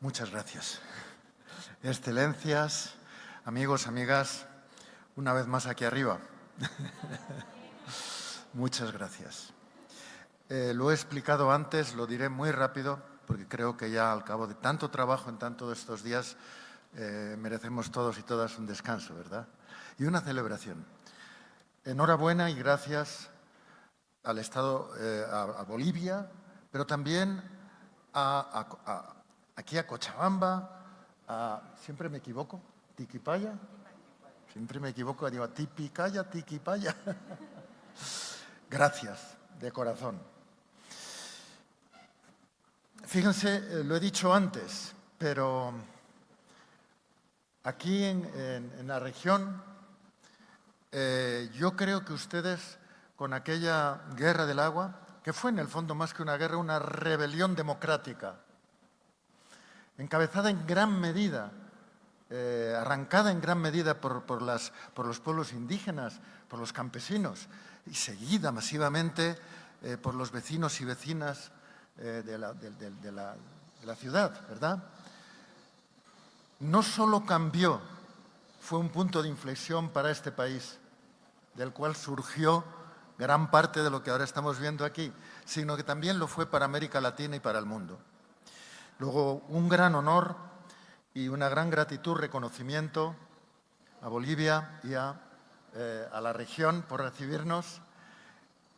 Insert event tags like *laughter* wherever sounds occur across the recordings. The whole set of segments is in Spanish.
Muchas gracias. Excelencias, amigos, amigas, una vez más aquí arriba. *laughs* Muchas gracias. Eh, lo he explicado antes, lo diré muy rápido, porque creo que ya al cabo de tanto trabajo en tantos estos días eh, merecemos todos y todas un descanso, ¿verdad? Y una celebración. Enhorabuena y gracias al Estado, eh, a, Bolivia, pero también aquí a Cochabamba, siempre me equivoco, Tiquipaya, siempre me equivoco, digo Tipicaya, Tiquipaya. *laughs* gracias, de corazón. Fíjense, eh, lo he dicho antes, pero aquí en, la región eh, yo creo que ustedes con aquella guerra del agua, que fue en el fondo más que una guerra, una rebelión democrática, encabezada en gran medida, eh, arrancada en gran medida por, los pueblos indígenas, por los campesinos, y seguida masivamente por los vecinos y vecinas eh, de, la, ciudad, ¿verdad? No solo cambió, fue un punto de inflexión para este país, del cual surgió gran parte de lo que ahora estamos viendo aquí, sino que también lo fue para América Latina y para el mundo. Luego, un gran honor y una gran gratitud, reconocimiento a Bolivia y a, eh, a la región por recibirnos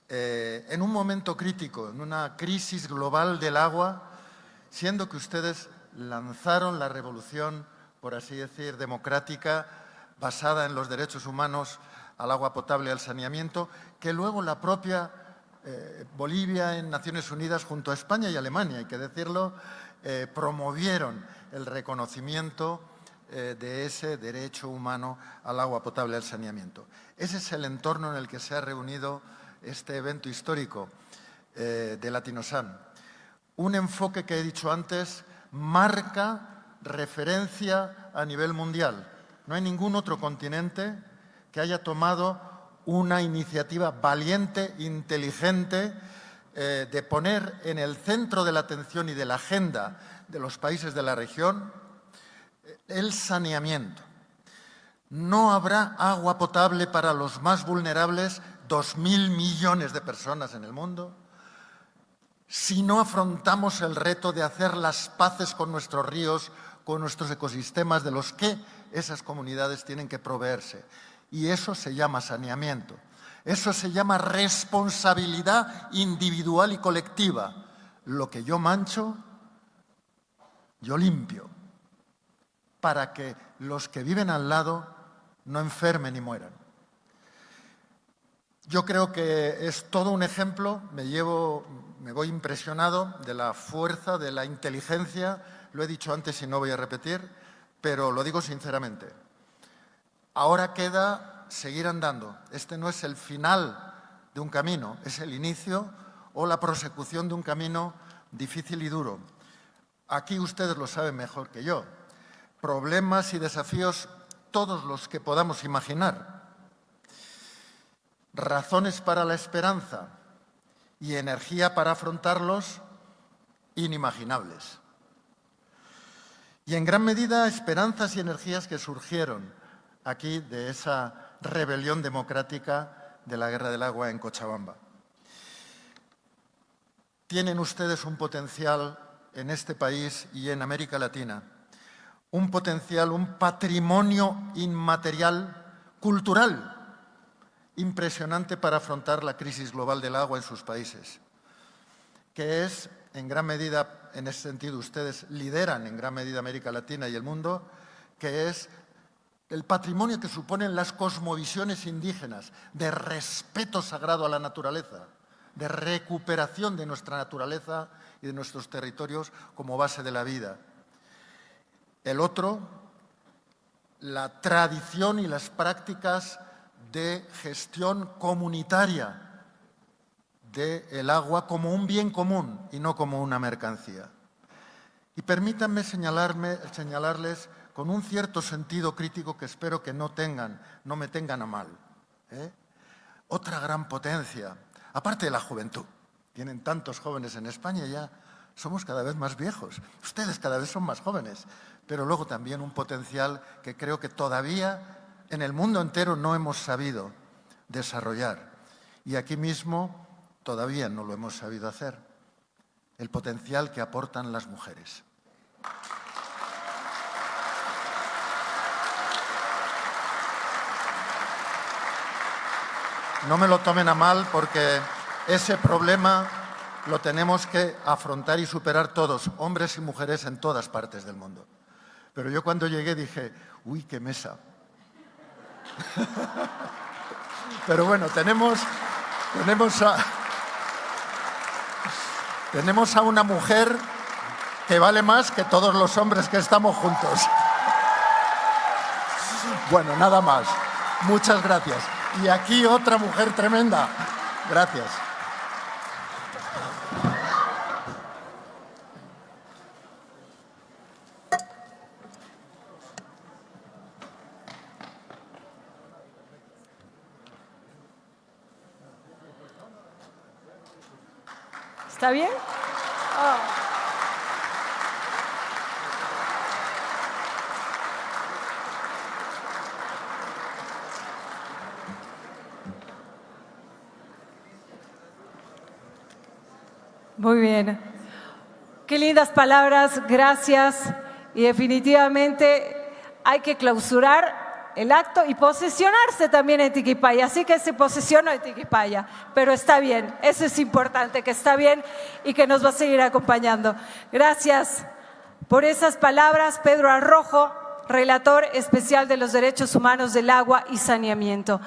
eh, en un momento crítico, en una crisis global del agua, siendo que ustedes lanzaron la revolución, por así decir, democrática, basada en los derechos humanos al agua potable y al saneamiento, que luego la propia eh, Bolivia en Naciones Unidas junto a España y Alemania, hay que decirlo, eh, promovieron el reconocimiento de ese derecho humano al agua potable al saneamiento. Ese es el entorno en el que se ha reunido este evento histórico eh, de Latinosan. Un enfoque que he dicho antes marca referencia a nivel mundial. No hay ningún otro continente que haya tomado una iniciativa valiente, inteligente, eh, de poner en el centro de la atención y de la agenda de los países de la región eh, el saneamiento. No habrá agua potable para los más vulnerables dos mil millones de personas en el mundo, si no afrontamos el reto de hacer las paces con nuestros ríos, con nuestros ecosistemas de los que esas comunidades tienen que proveerse. Y eso se llama saneamiento. Eso se llama responsabilidad individual y colectiva. Lo que yo mancho, yo limpio, para que los que viven al lado no enfermen y mueran. Yo creo que es todo un ejemplo, me llevo, me voy impresionado de la fuerza, de la inteligencia, lo he dicho antes y no voy a repetir, pero lo digo sinceramente. Ahora queda seguir andando. Este no es el final de un camino, es el inicio o la prosecución de un camino difícil y duro. Aquí ustedes lo saben mejor que yo. Problemas y desafíos todos los que podamos imaginar razones para la esperanza y energía para afrontarlos inimaginables. Y en gran medida esperanzas y energías que surgieron aquí de esa rebelión democrática de la Guerra del Agua en Cochabamba. Tienen ustedes un potencial en este país y en América Latina, un potencial, un patrimonio inmaterial cultural impresionante para afrontar la crisis global del agua en sus países, que es, en gran medida, en ese sentido, ustedes lideran en gran medida América Latina y el mundo, que es el patrimonio que suponen las cosmovisiones indígenas de respeto sagrado a la naturaleza, de recuperación de nuestra naturaleza y de nuestros territorios como base de la vida. El otro, la tradición y las prácticas de gestión comunitaria del agua como un bien común y no como una mercancía. Y permítanme señalarles con un cierto sentido crítico que espero que no tengan, no me tengan a mal. ¿eh? Otra gran potencia, aparte de la juventud, tienen tantos jóvenes en España ya, somos cada vez más viejos, ustedes cada vez son más jóvenes, pero luego también un potencial que creo que todavía en el mundo entero no hemos sabido desarrollar. Y aquí mismo todavía no lo hemos sabido hacer. El potencial que aportan las mujeres. No me lo tomen a mal porque ese problema lo tenemos que afrontar y superar todos, hombres y mujeres en todas partes del mundo. Pero yo cuando llegué dije, uy, qué mesa. *laughs* Pero bueno, tenemos, tenemos, tenemos a una mujer que vale más que todos los hombres que estamos juntos. *laughs* Bueno, nada más. Muchas gracias. Y aquí otra mujer tremenda. Gracias. ¿Está bien? Oh. Muy bien. Qué lindas palabras, gracias. Y definitivamente hay que clausurar el acto y posesionarse también en Tiquipaya. Así que se posesionó en Tiquipaya, pero está bien, eso es importante, que está bien y que nos va a seguir acompañando. Gracias por esas palabras, Pedro Arrojo, relator especial de los derechos humanos del agua y saneamiento.